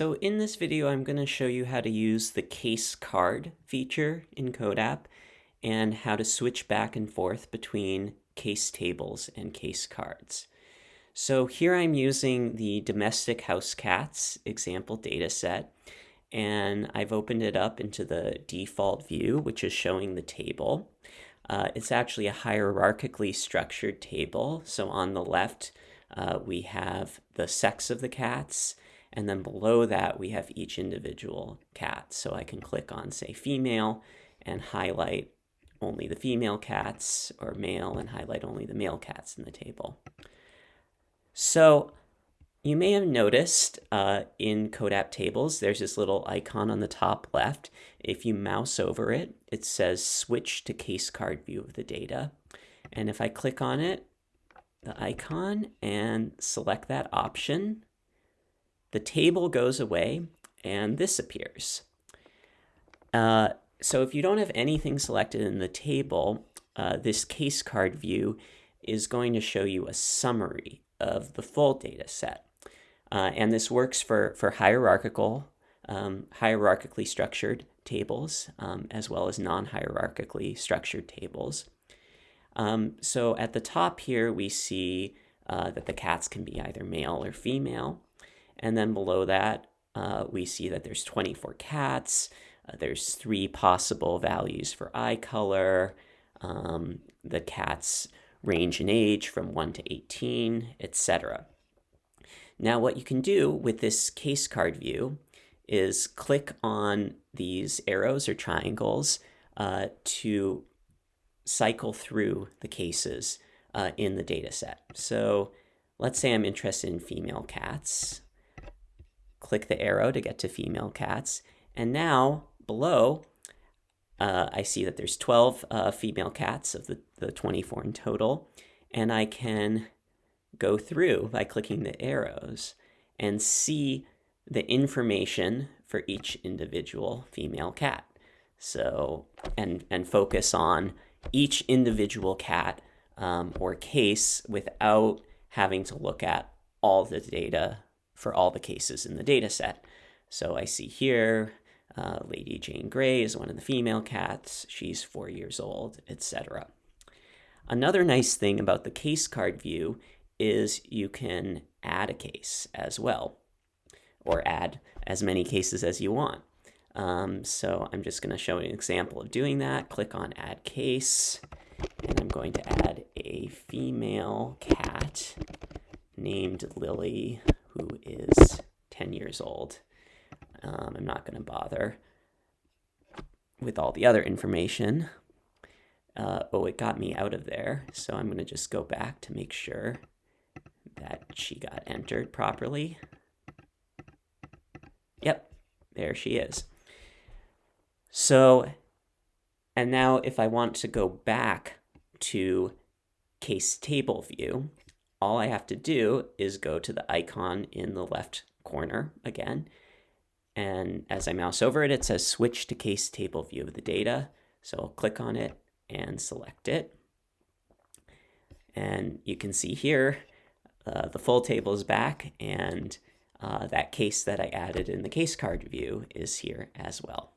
So in this video, I'm going to show you how to use the case card feature in CODAP and how to switch back and forth between case tables and case cards. So here I'm using the domestic house cats example dataset, and I've opened it up into the default view, which is showing the table. Uh, it's actually a hierarchically structured table. So on the left, uh, we have the sex of the cats, and then below that, we have each individual cat. So I can click on, say, female and highlight only the female cats, or male and highlight only the male cats in the table. So you may have noticed uh, in CODAP tables, there's this little icon on the top left. If you mouse over it, it says switch to case card view of the data. And if I click on it, the icon, and select that option, the table goes away and this appears. Uh, so if you don't have anything selected in the table, uh, this case card view is going to show you a summary of the full data set. Uh, and this works for, for hierarchical, um, hierarchically structured tables, um, as well as non-hierarchically structured tables. Um, so at the top here, we see uh, that the cats can be either male or female. And then below that, uh, we see that there's 24 cats. Uh, there's three possible values for eye color. Um, the cats range in age from 1 to 18, etc. Now what you can do with this case card view is click on these arrows or triangles uh, to cycle through the cases uh, in the data set. So let's say I'm interested in female cats click the arrow to get to female cats. And now below, uh, I see that there's 12 uh, female cats of the, the 24 in total. And I can go through by clicking the arrows and see the information for each individual female cat. So, and, and focus on each individual cat um, or case without having to look at all the data for all the cases in the data set. So I see here, uh, Lady Jane Grey is one of the female cats. She's four years old, etc. Another nice thing about the case card view is you can add a case as well, or add as many cases as you want. Um, so I'm just going to show an example of doing that. Click on Add Case, and I'm going to add a female cat named Lily who is 10 years old. Um, I'm not going to bother with all the other information. Uh, oh, it got me out of there, so I'm going to just go back to make sure that she got entered properly. Yep, there she is. So, and now if I want to go back to case table view, all I have to do is go to the icon in the left corner again. And as I mouse over it, it says switch to case table view of the data. So I'll click on it and select it. And you can see here, uh, the full table is back and uh, that case that I added in the case card view is here as well.